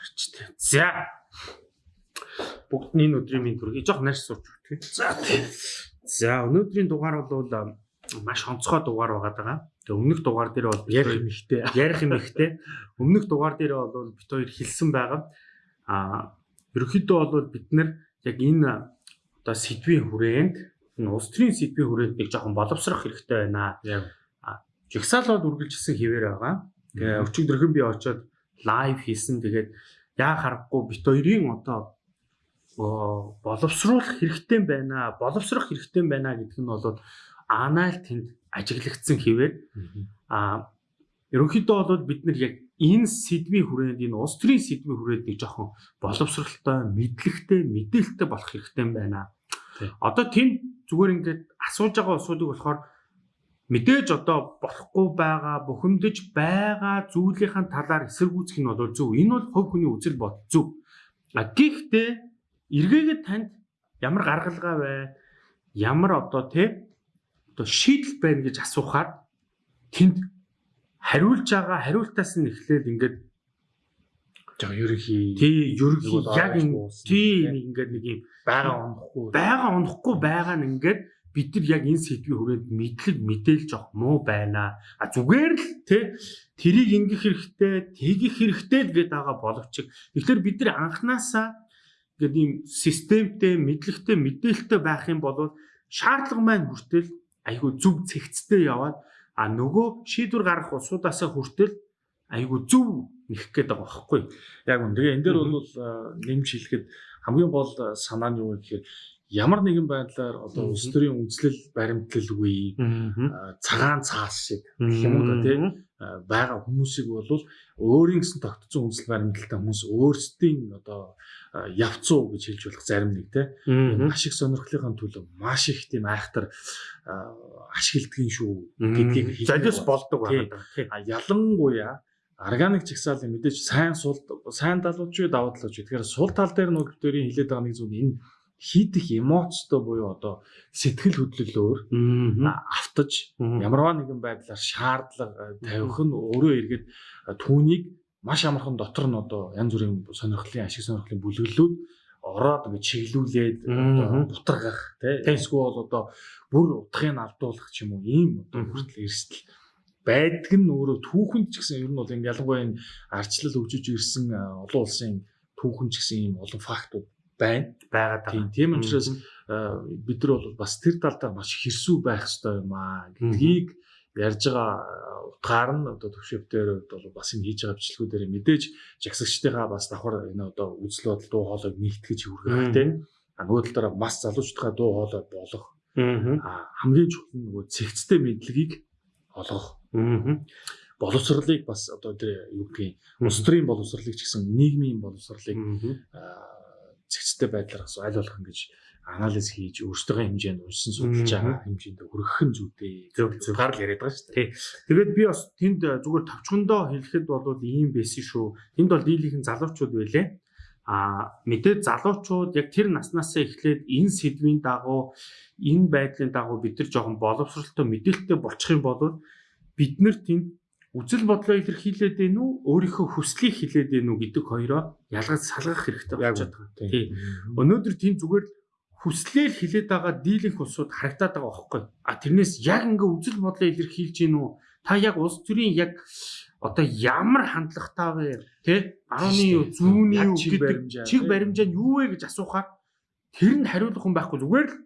гарчтэй. За. Бүгд энэ өдрийн минь төргий жоох нарс сууж өгдөг. За. За өнөөдрийн дугаар бол маш онцгой дугаар байгаа даа. Тэгээ өмнөх дугаар дээр бол ярих юм ихтэй. Ярих юм ихтэй. Өмнөх дугаар дээр бол бит хоёр хэлсэн байгаа. А ерөнхийдөө бол бид нар яг энэ одоо сэдвийн хүрээнд энэ улс төрийн сэдвийн хүрээнд нэг жоохон боловсрох хэрэгтэй байна. Яг жигсаал бол үргэлжилсэн хിവэр байгаа. Тэгээ өчигдөрхөн би очиод лайв хийсэн. Тэгээд яа харахгүй бит хоёрын одоо боловсруулах хэрэгтэй байна. Боловсрох хэрэгтэй байна гэдэг нь бол анаал тэнд ажиглагдсан хിവэр. А ерөнхийдөө бол бид нар яг энэ сэдвийн хүрээнд энэ улс төрийн сэдвийн хүрээнд нэг жоохон боловсралтай, мэдлэгтэй, мэдээлэлтэй болох хэрэгтэй байна. Одоо тэнд зүгээр ингээд асууж байгаа асуудыг болохоор мэдээж одоо болохгүй байгаа, бухимдаж байгаа зүйлийн талаар эсэргүүцэх нь бол зөв. Энэ бол хувь хүний үзэл бодол зөв. А гэхдээ эргээгээд танд ямар гаргалгаа бай, ямар одоо тий одоо шийдэл байна гэж асуухаар тэнд хариулж байгаа хариултаас нь эхлээд ингээд жоо ерөнхий тий ерөнхий яг тий ингээд нэг юм байгаа онохгүй байгаа онохгүй байгаа нь ингээд бид нар яг энэ сэдвийн хүрээнд мэдлэг мэдээлж авах муу байна. А зүгээр л тий тэрийг ингэх хэрэгтэй, тэгэх хэрэгтэй л гээд байгаа боловч тэгэхээр бид нар анханасаа ингээд ийм системтэй, мэдлэгтэй, мэдээлэлтэй байх юм бол шаардлага маань хүртэл айгүй зөв цэгцтэй яваад а нөгөө шийдвэр гаргах усуудаасаа хүртэл айгүй зөв нэх гээд байгаа байхгүй. Яг үн. Тэгээ энэ дээр бол нэмж хэлэхэд хамгийн гол санаа нь юу гэхээр ямар нэгэн байдлаар одоо улс төрийн үндэслэл баримтлалгүй цагаан цаас шиг гэх юм уу тий? Байгаа хүмүүсийг бол өөрийн гэсэн тогтцсон үндэслэл баримтлалтай хүмүүс өөрсдийн одоо явцуу гэж хэлж болох зарим нэг тий? Ашиг сонирхлынхаа төлөө маш их тийм айхтар ашигладгийн шүү гэдгийг хэлж болдог байна. Ялангуяа органик чагсаалын мэдээж сайн сул сайн талууд ч давуу талууд ч тэгэхээр сул тал дээр нөгөө төрийн хилээд байгаа нэг зүйл энэ хийдэх эмоцтой буюу одоо сэтгэл хөдлөлөөр автаж ямарваа нэгэн байдлаар шаардлага тавих нь өөрөө эргээд түүнийг маш амархан дотор нь одоо янз бүрийн сонирхлын ашиг сонирхлын бүлэглэлүүд ороод ингэ чиглүүлээд бутаргах тийм эсвэл одоо бүр утгыг алдуулах ч юм уу ийм одоо хүртэл эрсдэл байдаг нь өөрөө түүхэнд ч гэсэн ер нь бол ингэ ялангуяа энэ арчлал өгжиж ирсэн олон улсын түүхэн ч гэсэн ийм олон фактууд байна. Байгаад байгаа. Тийм учраас бид нар бол бас тэр талдаа маш хэрсүү байх ёстой юм аа гэдгийг ярьж байгаа утгаар нь одоо төвшөвдөр бол бас энэ хийж байгаа бичлэгүүдээр мэдээж жагсагчдынхаа бас давхар энэ одоо үзэл бодол дуу хоолойг нэгтгэж хүргэх хэрэгтэй. А нөгөө талаараа бас залуучдынхаа дуу хоолой болох. А хамгийн чухал нь нөгөө цэгцтэй мэдлэгийг олгох. Боловсролыг бас одоо тэр юу гэдгийг улс төрийн боловсролыг ч гэсэн нийгмийн боловсролыг цэгцтэй байдлаар бас аль болох ингэж анализ хийж өөрсдөө хэмжээнд уншсан судалж байгаа хэмжээнд хүргэх нь зүйтэй. Зөв зөв гарал яриад байгаа шүү дээ. Тэгээд би бас тэнд зүгээр тавчхондоо хэлэхэд бол ийм байсан шүү. Тэнд бол дийлийнхэн залуучууд байлээ. А мэдээд залуучууд яг тэр наснаасаа эхлээд энэ сэдвийн дагуу энэ байдлын дагуу бид нар жоохон боловсралтай мэдээлэлтэй болчих юм бол бид нар тэнд үзэл бодлоо илэрхийлээд байна уу өөрийнхөө хүслийг хилээд байна уу гэдэг хоёроо ялгаж салгах хэрэгтэй болчиход байгаа. Тий. Өнөөдөр тийм зүгээр хүслээр хилээд байгаа дийлэнх улсууд харагдаад байгаа байхгүй. А тэрнээс яг ингээ үзэл бодлоо илэрхийлж гин үү? Та яг улс төрийн яг одоо ямар хандлагатай вэ? Тэ? 10-ны юу, зүүнний юу гэдэг чиг баримжаа нь юу вэ гэж асуухаар тэр нь хариулах хүн байхгүй зүгээр л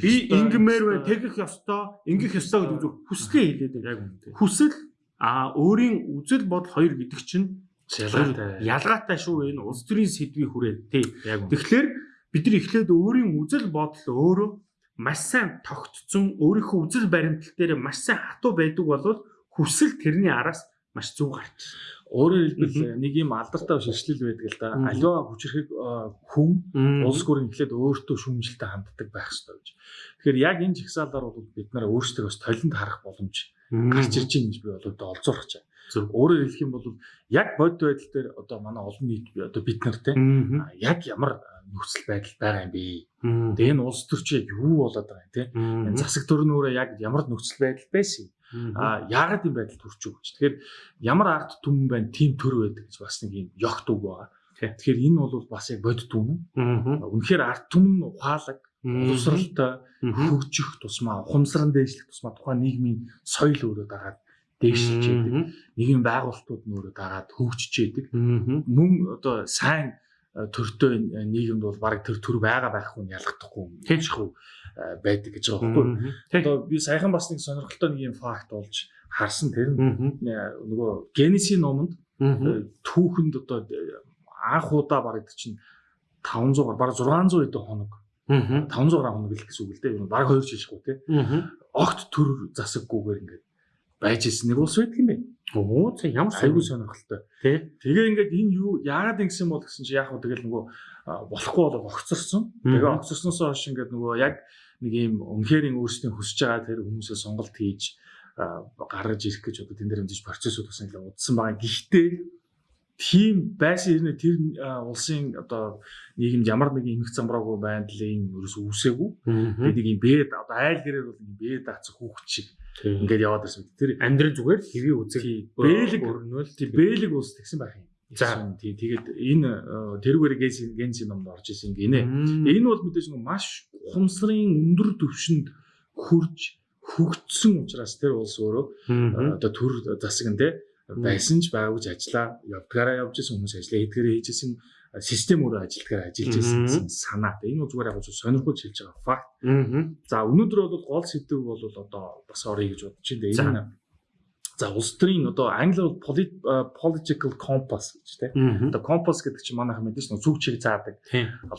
би ингэмээр байна, тэгэх ёстой, ингэх ёстой гэдэг хүслээ яг үнэтэй. Хүсэл А өөрийн үзэл бодол хоёр гэдэг чинь ялгаатай. Ялгаатай шүү энэ улс төрийн сэдвийн хүрээ тий. Тэгэхээр бид нар эхлээд өөрийн үзэл бодол өөрөө маш сайн тогтцсон өөрийнхөө үзэл баримтлал дээр маш сайн хатуу байдаг бол хүсэл тэрний араас маш зөв гарч. Өөрөөр хэлбэл нэг юм алдартай ширшлэл байдаг л да. Аливаа хүчрхэг хүн улс гүрэн эхлээд өөртөө шүмжилтэй ханддаг байх хэрэгтэй гэж. Тэгэхээр яг энэ жигсаалаар бол бид нараа өөрсдөө бас толинд харах боломж гарч ирж байгаа гэж би бол одоо олзуурах чаа. Өөрөөр хэлэх юм бол яг бод байдал дээр одоо манай олон нийт одоо бид нар те яг ямар нөхцөл байдал байгаа юм бэ? Тэгээ энэ улс төрч яг юу болоод байгаа юм те? Энэ засаг төрнөөрөө яг ямар нөхцөл байдал байсан юм? А яагаад юм байдал төрч үү гэж. Тэгэхээр ямар арт түмэн байна, тийм төр байдаг гэж бас нэг юм ёгт үг байгаа. Тэгэхээр энэ бол бас яг бодит. Аа. Үнэхээр арт түмэн ухаалаг, боловсралтай хөгжих тусмаа, ухамсаран дээшлэх тусмаа тухайн нийгмийн соёл өөрөө дагаад дээшилж яадаг. Нийгмийн байгуулалтууд нь өөрөө дагаад хөгжиж яадаг. Мөн одоо сайн э, төртөө нийгэмд бол баг тэр төр байгаа байхгүй нь ялгахдахгүй Тийшгүй. байдаг гэж байгаа байхгүй. Одоо би саяхан бас нэг сонирхолтой нэг юм факт болж харсан тэр нь э, нөгөө Генесийн номонд э, түүхэнд одоо э, анх удаа барагдчих чинь 500 гаруй бараг 600 эдэн хоног 500 гаруй хоног л гэсэн үг л дээ. Бараг 2 жишгүй тий. Огт төр засаггүйгээр ингээд байж исэн нэг улс байдаг юм байна. Оо за ямар Айгуу сонирхолтой. тий. Тэгээ ингээд энэ юу яагаад ингэсэн бол гэсэн чи яг хөө тэгэл нөгөө болохгүй бол огцорсон. Тэгээ огцорсноосоо хойш ингээд нөгөө яг нэг юм үнэхээр өөрсдийн хүсэж байгаа тэр хүмүүсээ сонголт хийж гаргаж ирэх гэж одоо тэн дээр хэмжиж процессыг бас ингээд удсан байгаа. Гэхдээ тийм байсан хэрнээ тэр улсын одоо нийгэмд ямар нэгэн эмх замбраагүй байдлын ерөөс үүсээгүй. Тэгээд нэг юм бэд одоо айл гэрээр бол нэг бэд даацах хүүхд шиг ингээд яваад ирсэн. Тэр амьдрал зүгээр хэвийн үзэг бэлэг өрнөл тийм бэлэг улс тэгсэн байх юм. За. тий тэгээд энэ тэрүүгээр генси генси номд орж исэн гинэ. Энэ бол мэдээж маш ухамсарын өндөр түвшинд хурж хөгжсөн учраас тэр улс өөрөө одоо төр засаг нь те байсан ч байгаагүй ч ажиллаа явдгаараа явж исэн хүмүүс ажиллаа эдгээрээ хийж исэн э, систем өөрөө ажилдгаар ажиллаж исэн гэсэн санаа. Энэ зүгээр яг зөв сонирхож хэлж байгаа факт. За өнөөдөр бол гол сэдв бол одоо бас орё гэж бодож байна. Энэ За улс төрийн одоо англиар э, political compass гэж тийм. Одоо компас гэдэг чинь манайхан мэдээж зүг чиг заадаг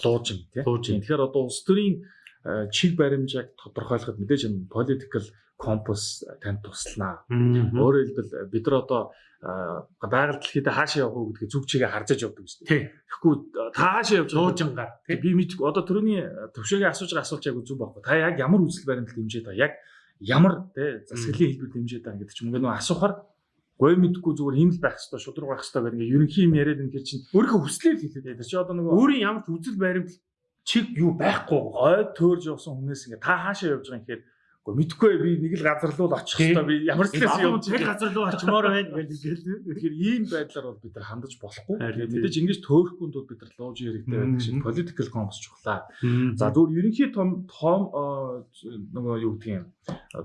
луужин тийм. Тэгэхээр одоо улс төрийн э, чиг баримжааг тодорхойлоход мэдээж энэ political compass танд туслана. Өөрөөр хэлбэл э, бид нар одоо э, байгаль дэлхийд хаашаа явах уу гэдгийг зүг чигээ харж явдаг шүү дээ. Тэгэхгүй э, та хаашаа явж байгаа Луужингаар Тэг би мэдгүй одоо түрүүний төвшөөгийн асууж байгаа асуулт яг зүг байхгүй. Та яг ямар үзэл баримтал дэмжиж байгаа? Яг ямар те засаглалын хэлбэр дэмжиж байгаа гэдэг чинь ингээд нөө асуухаар гой мэдгүй зүгээр ийм л байх хэвээр шудраг байх хэвээр гэдэг ингээд ерөнхий юм яриад энэ чинь Өөрийнхөө хүслээр хэлээд тэр чи одоо нөгөө өөрийн ямар ч үзэл баримтал чиг юу байхгүй. гой төөрж явсан хүнээс ингээд та хаашаа явж байгаа юм гэхээр гой мэдгүй би нэг л газар руу л очих хэвээр би ямар ч Ямар явж ч газар руу очимоор байна гэж хэлээ. Тэгэхээр ийм байдлаар бол бид нар хандаж болохгүй. Мэдээж ингэж төөрөхгүй тул бид нар лууж хэрэгтэй байдаг шиг political compass чухлаа. За зүгээр ерөнхий том том нөгөө юу гэдэг юм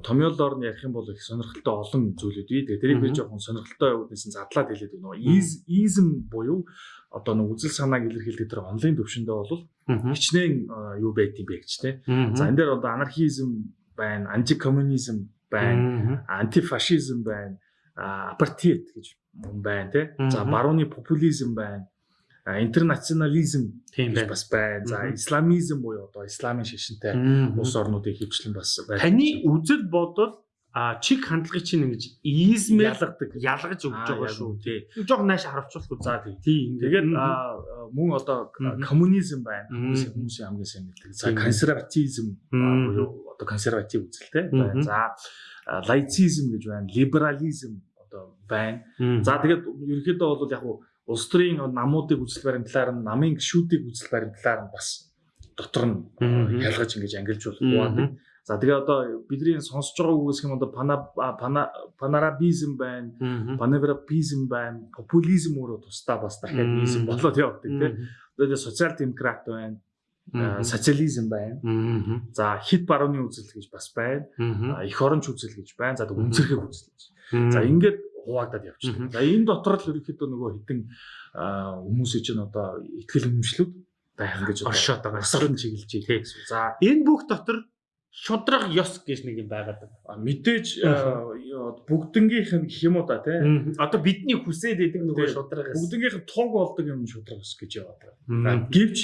томьёолоор нь ярих юм бол их сонирхолтой олон зүйлүүд бий. Тэгээ тэрийг би жоохон сонирхолтой үднэсэн задлаад хэлээд байна. Нөгөө из- изм буюу одоо нэг үзэл санааг илэрхийлдэг тэр онлайн төвшөндөө бол хичнээн юу байд юм бэ гэж те. За энэ дээр одоо анархизм байна, антикоммунизм байна, антифашизм байна, апартеид гэж юм байна те. За барууны популизм байна. Интернационализм тийм бас байна. За исламизм буюу одоо исламын шишинтэй Мгм. улс орнуудын хөвчлэн бас байна. Таны үзэл бодол а чиг хандлагыг чинь ингэж измээр ялгадаг. ялгаж өгч Аа, байгаа шүү тий. Жог нааш харуулчихвал За тийм. тий. Тэгээд мөн одоо коммунизм байна. Хүмүүсийн хамгийн сайн мэддэг. За консерватизм буюу одоо консерватив үзэлтэй. За лаицизм гэж байна. Либерализм одоо байна. За тэгээд ерөнхийдөө бол яг улс төрийн намуудыг үзэл баримтлаар нь намын гişүүдийг үзэл баримтлаар нь бас дотор нь ялгаж ингэж ангилжуулах хуваадаг. За тэгээ одоо бидний сонсож байгаа үг гэх юм одоо пана пана панарабизм байна. Паневропизм байна, популизм өөрөө тусдаа бас дахиад Мм. низм болоод явдаг тийм. Тэгээд социал демократ байна, социализм байна. За хит барууны үзэл гэж бас байна. Эх оронч үзэл гэж байна. За үнцэрхэг үзэл гэж. За ингээд хуваагдаад явчихдаг. За энэ дотор л ерөнхийдөө нөгөө хитэн а, хүмүүсийн чинь одоо ихтгэл үнэмшлүүд байх гэж Оршоод байгаа. Асран чиглэж байгаа. За энэ бүх дотор шудраг ёс гэж нэг юм байгаад байна. мэдээж а, бүгднгийнх нь гэх юм уу да тийм. Одоо бидний хүсээд идэг нөгөө шудраг ёс. Бүгднгийнх нь тог болдог юм шудраг ус гэж яваад байгаа. Гэвч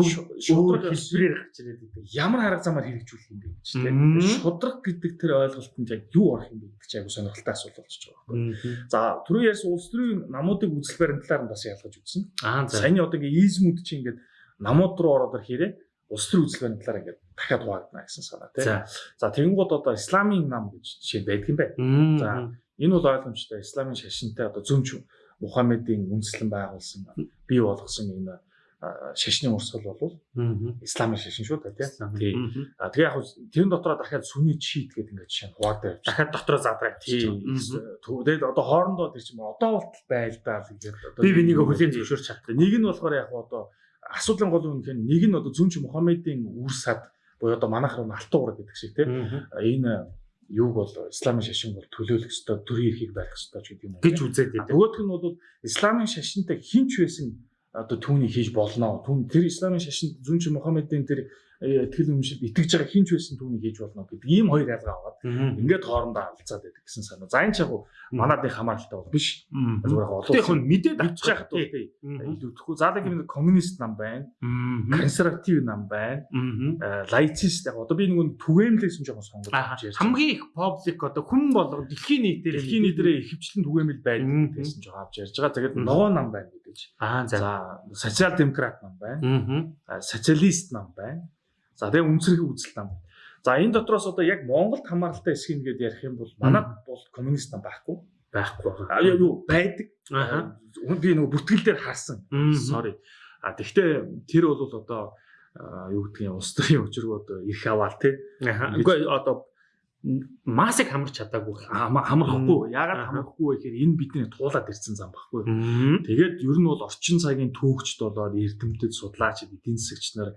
шудраг хэлбэрээр гарч ирээд идэг. ямар арга замаар хэрэгжүүлэх юм бэ гэж тийм. Шудраг гэдэг тэр ойлголтод яг юу орох юм бэ гэдэг чинь айгу сонирхолтой асуулт болчихж байгаа байхгүй. За түрүү ярьсан улс төрийн намуудыг үзэл баримтлаар нь бас ялгаж үзсэн. Аа за. Саяны одоо ингээ измүүд чинь ингээд намууд руу ороод ирэхээрээ улс төрийн үзэл баримтлаар ингээд дахиад хуваагдана гэсэн санаа тийм. За. Тэгэнгүүт одоо исламын нам гэж жишээ байдаг юм байна. За. Энэ бол ойлгомжтой. Исламын шашинтай одоо зөвмч Мухаммедийн үндэслэн байгуулсан бий болгосон энэ шашны урсгал бол исламын шашин шүү дээ тий. Тий. Тий. А тэгээ яг тэрэн дотроо дахиад сүний шийт гэдэг ингээд жишээ нь хуваатай явж Дахиад дотроо задраа тий. Тэгээд одоо хоорондоо тэр чинь одоо болтол байлдаа л ингээд одоо Би бинийг хүлээн зөвшөөрч чаддаг. нэг нь болохоор яг одоо асуудлын гол юм хэрэг нэг нь одоо зүнч Мухаммедийн үр сад буюу одоо манайх руу алтан ураг гэдэг шиг тий. Аа. Энэ юуг бол исламын шашин бол төлөөлөх ёстой төрийн эрхийг барих ёстой ч гэдэг юм гэж үзээд байдаг. Нөгөөх нь бол исламын шашинтай хинч байсан одоо түүнийг хийж болно. Түүн тэр исламын шашинд зүнч Мухаммедийн тэр э, итгэл үнэмшилд итгэж байгаа хинч байсан түүнийг хийж болно гэдэг ийм хоёр ялгаа аваад Аа. ингээд хоорондоо алцаад байдаг гэсэн санаа. За энэ ч яг уу манадын хамааралтай бол биш. Зүгээр яг олон хүн мэдээд авчих тий. Аа. Илүүдэхгүй. За яг юм коммунист нам байна. Консерватив нам байна. Э, Лайцист яг одоо би нэг түгээмлээс жоохон сонгож ярьж байна. хамгийн их публик одоо хүн болго дэлхийн нийтээр дэлхийн нийтрээ ихэвчлэн түгээмэл байдаг гэсэн жоохон авч ярьж байгаа. Тэгээд ногоо нам байна гэж. Аа за. За социал демократ нам байна. Аа. социалист нам байна. За тэгээ үнсэрхий үзэл нам. За энэ дотроос одоо яг Монголд хамааралтай хэсгийг ингээд ярих юм бол манад бол коммунист нам байхгүй. байхгүй. А юу юу байдаг. Аа. А, Би нөгөө бүртгэл дээр харсан. Sorry. А тэгвэл тэр бол одоо юу гэдгийг улс төрийн өчргөө одоо их аваал тий. Аа. Үгүй одоо масыг хамарч чадаагүй. Хама- Хамрахгүй. Яагаад Аха. хамрахгүй вэ гэхээр энэ бидний туулаад ирсэн зам байхгүй. Аа. Тэгээд ер нь бол орчин цагийн түүхчд болоод эрдэмтэд судлаачид эдийн засагч нар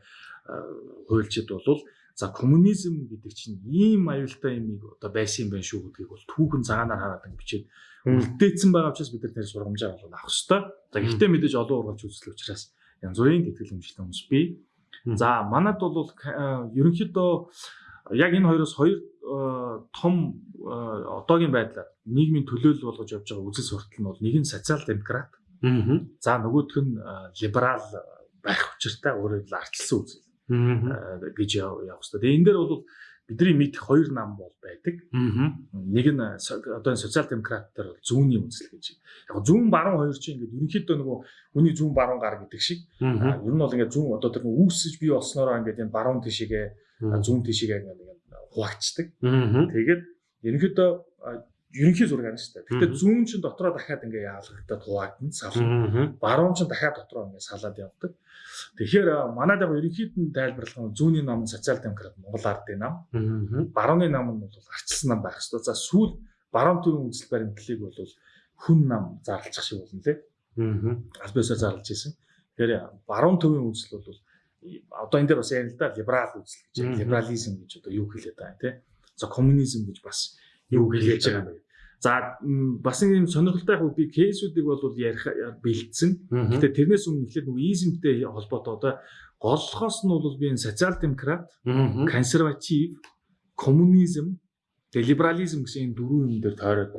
хуульчид болвол за коммунизм гэдэг чинь ийм аюултай юм одоо байсан юм байна шүү гэдгийг бол түүхэн цагаанаар хараад бичээд үлдээсэн байгаа учраас бид нар тэр сургамжаа бол авах хэрэгтэй. За гэхдээ мэдээж олон ургалж үзэл учраас янз бүрийн тэтгэл хэмжлэлтэй хүмүүс бий. За манад бол ерөнхийдөө яг энэ хоёроос хоёр том а, одоогийн байдлаар нийгмийн төлөөлөл болгож явж байгаа үзэл суртал нь бол нэг нь социал демократ Аа. За нөгөөх нь а, либерал байх учиртай өөрөөр хэлбэл ардчилсан үзэл Аа. гэж яв- явах хэрэгтэй. Тэгээ энэ дээр бол бидний мэдих хоёр нам бол байдаг. Аа. Нэг нь одоо энэ социал демократтар бол зүүнний үзэл гэж. Яг зүүн баруун хоёр чинь ингээд ерөнхийдөө нөгөө хүний зүүн баруун гар гэдэг шиг. Ер нь бол ингээд зүүн одоо тэр үүсэж бий болсноороо ингээд энэ баруун тишээгээ зүүн тишээгээ ингээд хуваачдаг. Аа. Тэгээд ерөнхийдөө ерөнхий зураг байна шүү дээ. Мгм. зүүн чинь дотроо дахиад ингээ яалгагдаад хуваагдана сална. Баруун ч дахиад дотроо ингэ салаад явдаг. Тэгэхээр манайд яг ерөнхийд нь тайлбарлах нь зүүнний нам нь социал демократ Монгол ардын нам, барууны нам нь бол арчилсан нам байх ёстой. За сүүл баруун төвийн үзэл баримтлалыг бол хүн нам зарлчих шиг болно лээ. Аа. Биесээр зарлж исэн. Тэгэхээр баруун төвийн үзэл бол одоо энэ дээр бас ярил л да либерал үзэл гэж, либерализм гэж одоо юу хэлээд байгаа те. За коммунизм гэж бас юу хэлээж байгаа юм? За бас нэг юм сонирхолтой яг би кейсүүдийг бол ярих бэлдсэн. Гэтэ тэрнээс өмнө эхлээд нөгөө измтэй холбоотой одоо голлохоос нь бол би энэ социал демократ, консерватив, коммунизм, либерализм гэсэн энэ дөрвөн юм дээр тойроод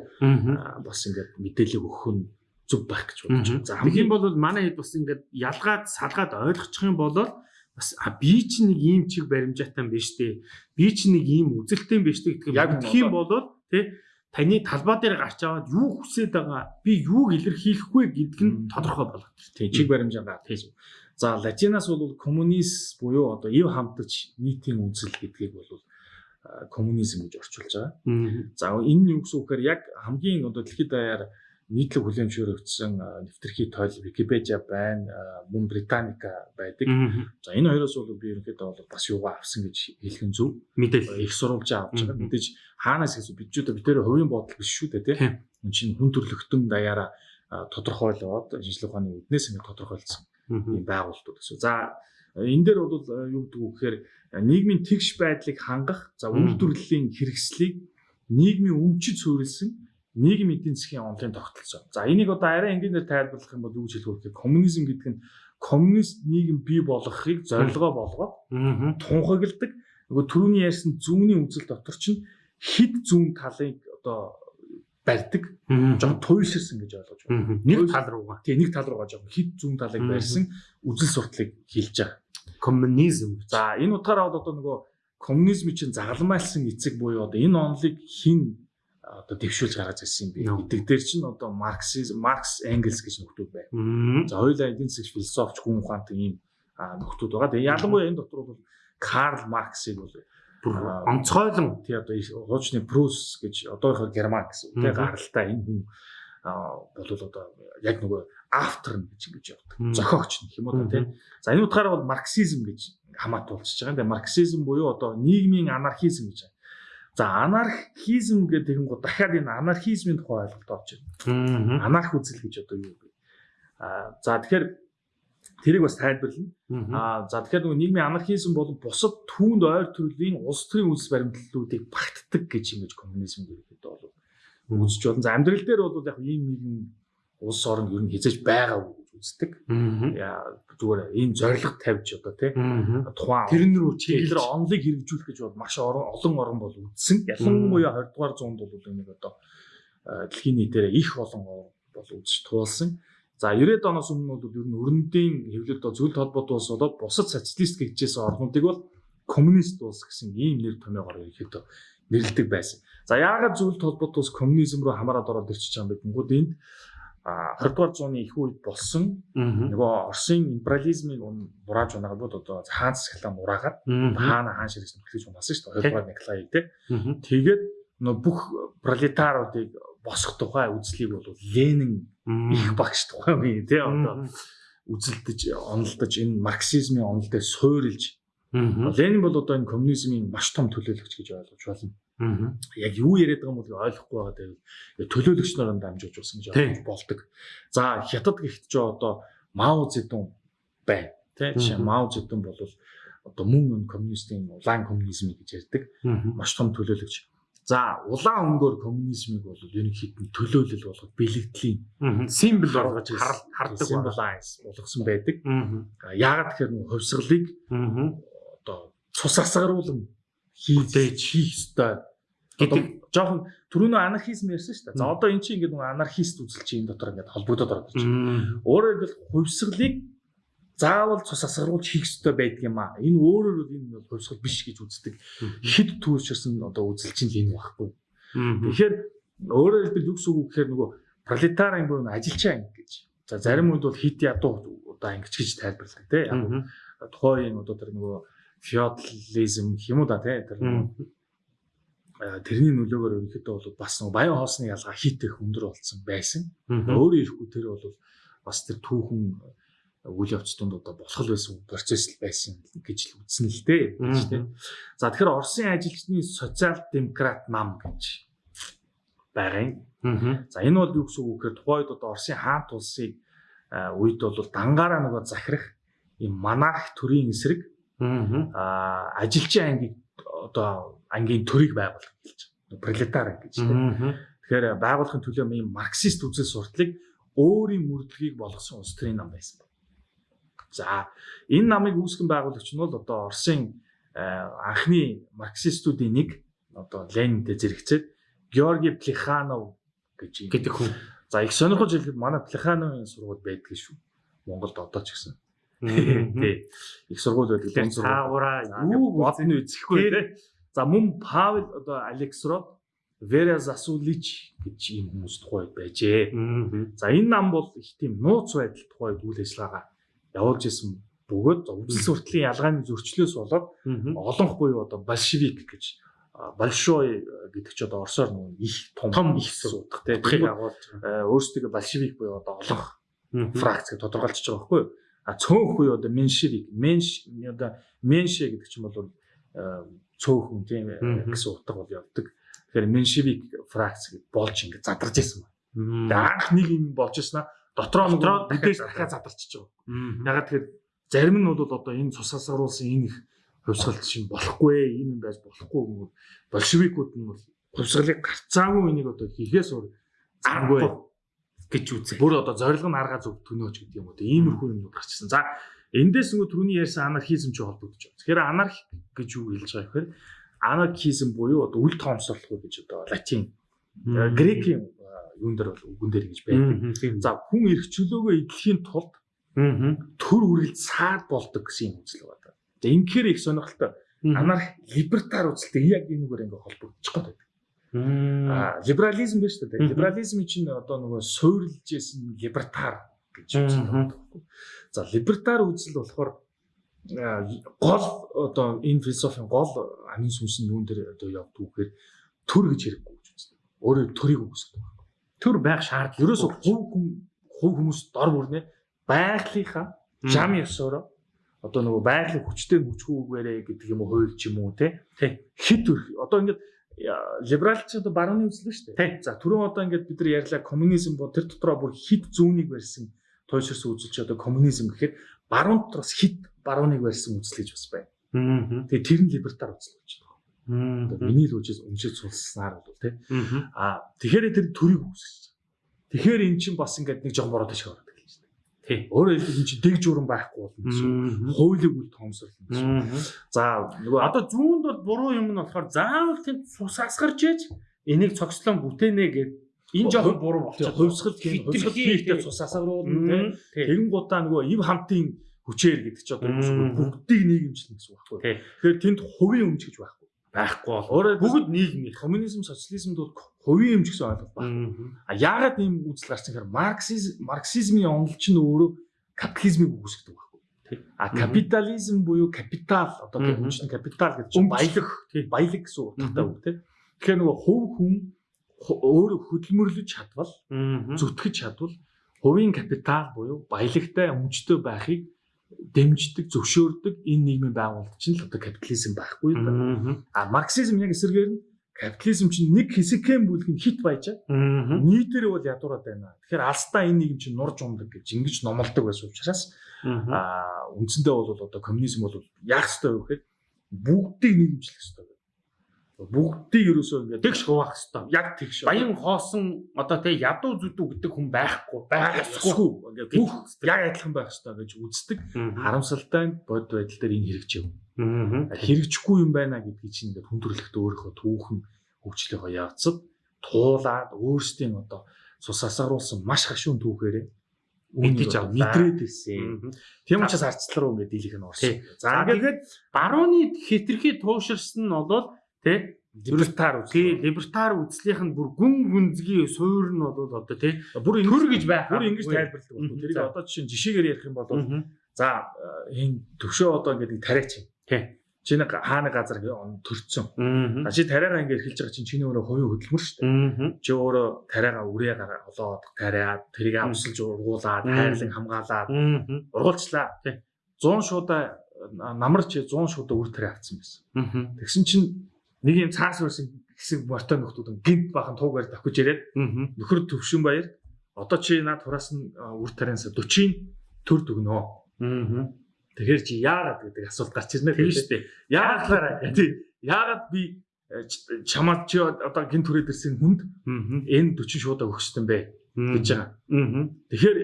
бас ингээд мэдээлэл өгөх нь зүг байх гэж бодож байна. За хамгийн бол манай хэд бас ингээд ялгаад салгаад ойлгочих юм бол бас а би чи нэг ийм чиг баримжаатай юм биш үү? Би чи нэг ийм үзэлтэй юм биш үү гэдэг Яг юм мэдэх юм бол тий таны талбай дээр гарч аваад юу хүсээд байгаа би юуг илэрхийлэх вэ гэдг нь тодорхой болгох. тийм чиг баримжаа гад. За латинаас бол коммунист буюу одоо ив хамтаж нийтийн үзэл гэдгийг бол коммунизм гэж орчуулж байгаа. За энэ нь юу гэсэн үг гэхээр яг хамгийн одоо дэлхийд даяар нийтлэг а, нэвтрхий тойл Википедиа байна, мөн Британика байдаг. За энэ хоёроос бол би ерөнхийдөө бол бас юугаа авсан гэж хэлэх нь зөв. Мэдээлэл. Их сурвалжаа авч байгаа. Мэдээж хаанаас гэсэн бид ч одоо битээр хувийн бодол биш шүү дээ тийм. Энэ чинь хүн төрлөختөн даяараа тодорхойлоод шинжилгээ ухааны үднээс ингэ тодорхойлсон юм байгууллагууд гэсэн. За энэ дээр бол юу гэдэг вэ гэхээр нийгмийн тэгш байдлыг хангах, за үйлдвэрлэлийн хэрэгслийг нийгмийн өмчөд суурилсан нийгэм эдийн засгийн онолын тогтолцоо. За энийг одоо арай энгийнээр тайлбарлах юм бол юу гэж хэлэх вэ коммунизм гэдэг нь коммунист нийгэм бий болгохыг зорилгоо болгоод тунхагладаг нөгөө түрүүний ярьсан зүүнний үзэл дотор чинь хид зүүн талыг одоо барьдаг жоохон туйлширсан гэж ойлгож байна. нэг тал руугаа Тэгээ нэг тал руугаа жоохон хид зүүн талыг барьсан үзэл сурталыг хэлж байгаа. коммунизм. За энэ утгаараа бол одоо нөгөө коммунизм чинь загалмайлсан эцэг буюу одоо энэ онолыг хин одоо дэвшүүлж гаргаж ирсэн юм би. Нөө. Гэдэг дээр чинь одоо Марксизм, Маркс, Энгельс гэж нөхдүүд. Мм. За хоёулаа эдийн засгийн философч хүн ухаантай ийм нөхдүүд байгаа. Тэгээ ялангуяа энэ дотор бол Карл Марксыг бол онцгойлон тий одоо хуучны Прус гэж одоохоо Герман гэсэн тий гаралтай энэ хүн бол одоо яг нөгөө автор гэж ингэж явдаг. Зохиогч нь юм уу да тийм. За энэ утгаараа бол марксизм гэж хамаатуулж байгаа. Тэгээ марксизм буюу одоо нийгмийн анархизм гэж. За анархизм гэдэг юм гоо дахиад энэ анархизмын тухай ойлголт орж ирнэ. Анарх үзэл гэж одоо юу вэ? Аа за тэгэхээр тэрийг бас тайлбарлана. Аа за тэгэхээр нөгөө нийгмийн анархизм бол бусад түүнд ойр төрлийн улс төрийн үндэс баримтлалуудыг багтдаг гэж ингэж коммунизм гэдэг бол үзэж болно. За амьдрал дээр бол яг ийм нийгэм улс орн ер нь хязгаарч байгаа гэж үздэг. Зүгээр ийм зориг тавьж одоо тий тухайн Тэр нь рүү чиглэлээр онлыг хэрэгжүүлэх гэж бол маш олон орн бол үзсэн. Ялангуяа 20 дугаар зуунд бол энийг одоо дэлхийн нийтээр их олон орн бол үзэж туулсан. За 90-ад оноос өмнө бол ер нь өрнөдийн хэвлэлд зөвлөлт холбоот улс болоод бусад социалист гэжсэн орнуудыг бол коммунист улс гэсэн ийм нэр томьёогоор ихэд нэрлэдэг байсан. За яагаад зөвлөлт холбоот улс коммунизм руу хамаарад ороод ирчихэж байгаа юм бэ гэнгүүт энд а 20 дугаар зууны их үед болсон. Нөгөө Оросын империализмыг бурааж унаагаад бол одоо хаан засаглаа мураагаад хаана хаан ширхсэн хэлж унасан шүү дээ. 20 дугаар Николай тий. Тэгээд нөгөө бүх пролетаруудыг босгох тухай үзлийг бол Ленин их багш тухай үе тий одоо үзэлдэж онолдож энэ марксизмын онол дээр суурилж Ленин бол одоо энэ коммунизмын маш том төлөөлөгч гэж ойлгож байна. Яг юу яриад байгаа юм бол ойлгохгүй байгаа. Дээр төлөөлөгч нараа дамжуулж болсон гэж болдог. За хятад гэхдээ ч одоо Мао Цзэдун байна. Тэ жишээ Мао Цзэдун бол одоо мөн энэ коммунистийн улаан коммунизм гэж ярьдаг. Маш том төлөөлөгч. За улаан өнгөөр коммунизмыг бол ерөнхийд нь төлөөлөл болгох бэлэгдлийн симбол болгож хар- хардаг символайз болгосон байдаг. Яагаад тэгэхээр нэг хувьсгалыг одоо цус асгаруулan хийж хийх ёстой гэдэг жоохон түрүүнөө анархизм ярьсан шүү дээ. За одоо эн чинь ингээд нэг анархист үзэл чинь энэ дотор ингээд холбогдоод ороод байна. Өөрөөр хэлбэл хувьсгалыг заавал цус асгаруулж хийх ёстой байдаг юм аа. Энэ өөрөөр бол энэ бол хувьсгал биш гэж үздэг. Хэд түүширсэн одоо үзэл чинь л энэ багхгүй. Тэгэхээр өөрөөр хэлбэл юу гэсэн үг гэхээр нөгөө пролетарын буюу ажилчаа анги гэж. За зарим үед бол хит ядуу одоо ангич гэж тайлбарладаг тийм. Тухайн одоо тэр нөгөө феодализм юм уу да тий тэр э, тэрний нөлөөгөөр ерөнхийдөө бол бас нөгөө баян хоосны ялгаа хит их өндөр болсон байсан. Өөрөө ирэхгүй тэр бол бас тэр түүхэн үйл явц донд одоо болох байсан процесс л байсан гэж л үзсэн л дээ гэж тий. За тэгэхээр Оросын ажилчны социал демократ нам гэж байгаа юм. За энэ бол юу гэсэн үг гэхээр тухайд одоо Оросын хаант улсыг а, үед бол дангаараа нөгөө захирах юм монарх төрийн эсрэг а, ажилчин анги одоо ангийн төрийг байгуулах гэж байна. Пролетар гэж тийм. Тэгэхээр байгуулахын төлөө ийм марксист үзэл сурталыг өөрийн мөрдлөгийг болгосон улс төрийн нам байсан. За энэ намыг үүсгэн байгуулагч нь бол одоо Оросын анхны марксистуудын нэг одоо Ленинтэй зэрэгцээд Георги Плеханов гэж гэдэг хүн. За их сонирхож хэлэхэд манай Плехановын сургууль байдаг шүү. Монголд одоо ч гэсэн. Тий. Их сургууль байдаг. Дунд сургууль. цаагаараа Юу бодно үзэхгүй тий. За мөн Павел одоо Алексрод Вера Засулич гэж ийм хүмүүс тухайд байжээ. За энэ нам бол их тийм нууц байдал тухайд үйл ажиллагаа явуулж исэн бөгөөд үзэл суртлын ялгааны зөрчлөөс болоод олонх буюу одоо большевик гэж большой гэдэг чи одоо орсоор нэг их том их суудах тий. Утгыг Тэгвэл, агуулж э, өөрсдөө большевик буюу одоо олонх фракц гэж тодорхойлж байгаа байхгүй юу? А цөөнх буюу одоо меншевик, менш одоо менше гэдэг чинь бол э, цөөхөн тийм э, гэсэн утга бол явдаг. Тэгэхээр меншевик фракц гэж болж ингэ задарч ирсэн байна. Тэгээ анх нэг юм болж ирсэн аа дотроо Дотроо бүдээс дахиад задарчиж байгаа. Ягаад тэгэхээр зарим нь бол одоо энэ цусаас оруулсан энэ их хувьсгалт шин болохгүй ийм юм байж болохгүй гэнэ. Большевикууд нь бол хувьсгалыг гарцаагүй энийг одоо хийхээс өөр аргагүй гэж үзээ. бүр одоо зориг нь арга зөв төнөөж гэдэг юм уу. Иймэрхүү юмнууд гарчсан. За эндээс нөгөө түрүүний ярьсан анархизм ч холбогдож байна. Тэгэхээр анарх гэж юу хэлж байгаа гэхээр анархизм буюу одоо үл тоомсорлох гэж одоо латин э, грекийн э, юун дээр бол үгэн дээр гэж байдаг. За хүн эрх чөлөөгөө эдлэхийн тулд төр үргэлж саад болдог гэсэн юм үзэл байна. За ингэхээр их сонирхолтой. Анарх либертар үзэлтэй яг энэгээр ингээ холбогдчих гээд байдаг. А либерализм биш үү? Либерализм чинь одоо нөгөө суурилж исэн либертар гэж үздэг байхгүй. За либертар үзэл болохоор гол одоо энэ философийн гол амин сүнс нь юун дээр одоо явдаг вэ гэхээр төр гэж хэрэггүй гэж үздэг. Өөрөө төрийг байхгүй. төр байх шаардлага. Ерөөсө хувь хүн хувь хүмүүс дор бүрнэ байгалийнхаа жам ёсороо одоо нөгөө байгалийн хүчтэй хүчгүүгээрээ гэдэг юм уу хууль ч юм уу те хит одоо ингээд либералч одоо барууны үзлээ шүү дээ. За түрүүн одоо ингээд бид нар ярьлаа коммунизм бо тэр дотроо бүр хит зүүнийг барьсан туйлширсан үзэлч одоо коммунизм гэхээр баруун дотроос хит барууныг барьсан үзэл гэж бас байна. Тэгээ тэр нь либертар үзэл гэж байна. Миний л үжиж уншиж сулснаар бол те. Аа. Тэгэхээр тэр төрийг үүсгэж. Тэгэхээр эн чинь бас ингээд нэг жоон бороо ташиг ороод эхэлж байна. Тий. Өөрөөр хэлбэл чинь дэг журам байхгүй болно гэсэн. Хуулийг үл тоомсорлно гэсэн. За нөгөө Одоо зүүнд бол буруу юм нь болохоор заавал тэнд цус асгарч ээж энийг цогцлон бүтээнэ гэд энэ жоохон буруу болчиход хувьсгал тийм хувьсгал хийхдээ цус асгаруулна тийм тэгэн гутаа нөгөө ив хамтын хүчээр гэдэг чи одоо бүгдийг нийгэмчлэн гэсэн үг байхгүй. Тэгэхээр тэнд хувийн өмч гэж байхгүй. Байхгүй бол Өөрөөр бүгд нийгмийн. коммунизм, социализмд бол хувийн өмч гэсэн ойлголт байна. А яагаад ийм үзэл гарсан гэхээр марксизм марксизмын онол чинь өөрөө капитализмыг үгүйсгдэг байхгүй. А капитализм буюу капитал одоо Мгм. үнэшний капитал гэдэг чинь баялаг баялаг гэсэн утгатай үг тийм. Тэгэхээр нөгөө хувь хүн өөрөө хөдөлмөрлөж чадвал зүтгэж чадвал хувийн капитал буюу баялагтай өмчтэй байхыг дэмждэг, зөвшөөрдөг энэ нийгмийн байгуулалт чинь л одоо капитализм байхгүй? Аа. А марксизм яг эсэргээр нь капитализм чинь нэг хэсэгхэн нь хит баяжаа Аа. нийтээр бол ядуураад байна. Тэгэхээр алстаа энэ нийгэм чинь нурж умдаг гэж ингэж номлодог байсан учраас Аа. а үндсэндээ бол одоо коммунизм бол яах ёстой вэ гэхээр бүгдийг нийгэмжлэх ёстой байна. Бүгдийг ерөөсөө ингээд Тэгш хуваах хэвээр. яг тэгш Баян хоосон одоо тэг ядуу зүдүү гэдэг хүн байхгүй. байхгүй ингээд бүх яг адилхан байх ёстой гэж үздэг. Харамсалтай бод байдал дээр энэ хэрэгжив. Аа. Хэрэгжихгүй юм байна гэдгийг чинь ингээд хүндрэлт өөрийнхөө түүхэн хөгжлийнхөө явцад туулаад өөрсдийн одоо цус асгаруулсан маш хашуун түүхээрээ Мэдэж авлаа. мэдрээд ирсэн. Тийм учраас арцлал руу ингээд дийлэх нь орсон. За ингээд барууны хитрхи тууширсан нь бол тий либертар тий үзлээ. либертар үзлийнх нь бүр гүн гүнзгий суур нь бол одоо тий Бүр төр гэж байх. бүр ингэж тайлбарладаг байна. Тэрийг одоо жишээ жишээгээр ярих юм бол за энэ төвшөө одоо ингээд нэг тариач юм. Тий. Чи нэг хаана газар төрцөн. Чи тариагаа ингээд эхэлж байгаа чинь чиний өөрөө хувийн хөдөлмөр шүү дээ. Чи өөрөө тариагаа үрээ гараа олоод тариад тэрийг авсалж ургуулад хайрлан хамгаалаад Аа. ургуулчлаа. Тий. 100 шуудаа намарч 100 шуудаа үр тариа авцсан байсан. Тэгсэн чинь нэг юм цаас байсан хэсэг мортой нөхдүүд гинт бахан туугаар давхиж Аа. нөхөр төвшин баяр одоо чи над хураас нь үр тарианаас 40 төр дүгнөө. Аа. Тэгэхээр чи яагаад гэдэг асуулт гарч ирнэ Тийм шүү дээ. Яагаад тий яагаад би ч- чамд чи одоо гинт түрээд ирсэн хүнд энэ 40 шуудаа өгсөн бэ гэж байгаа. Аа. Тэгэхээр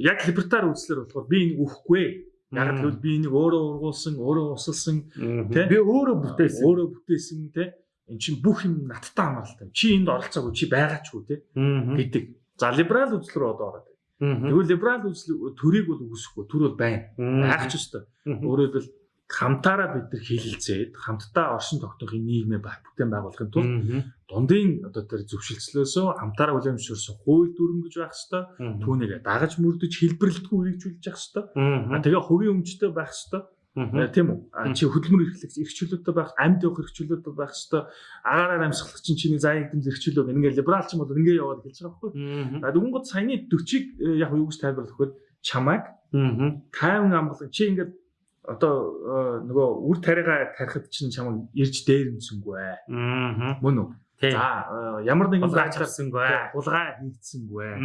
яг либертар үзлэр болохоор би энийг өгөхгүй. Яг л би энийг өөрөө ургуулсан, өөрөө усалсан, Тэ? Би өөрөө бүтээсэн. өөрөө бүтээсэн те. Эн чинь бүх юм надтай хамааралтай. Чи энд оролцоогүй, чи байгаачгүй те Аа. гэдэг. За либерал үзэл рүү одоо ороод. Тэгвэл либерал үзэл төрийг бол үгүйсэхгүй. Төр бол байна. Байх ч ёстой. Өөрөөр хэлбэл хамтаараа бид нар хилэлцээд хамтдаа оршин тогтоохын нийгмээ баг бүтээн байгуулахын тулд дундын одоо тэр зөвшөлтслөөсөө хамтаараа хүлээмжшүүлсэн хууль дүрм гэж байх хэвээр түүнийг дагаж мөрдөж хэлбэрлэлтгүй хэрэгжүүлж явах хэвээр. А тэгээ хувийн өмчтэй байх хэвээр. Тийм үү? Чи хөдөлмөр эрхлэгч эрхчлөлтөд байх, амьд явах эрхчлөлтөд байх хэвээр. Агаараар амьсгалах чинь чиний заяа эдэмс эрхчлөө гэх ингээ либерал ч юм бол ингээ яваад эхэлж байгаа байхгүй. А дүнгууд саяны 40-ыг э, яг юу гэж тайлбарлах вэ? Чамайг тайван амгалан чи ингээд одоо э, нөгөө үр тариагаа тарихад чинь чамайг ирж дээрэмсэнгүй ээ. Мөн үү? За э, ямар нэгэн Хулгайч байдлаар гарсангүй. хулгай хийцсэнгүй ээ.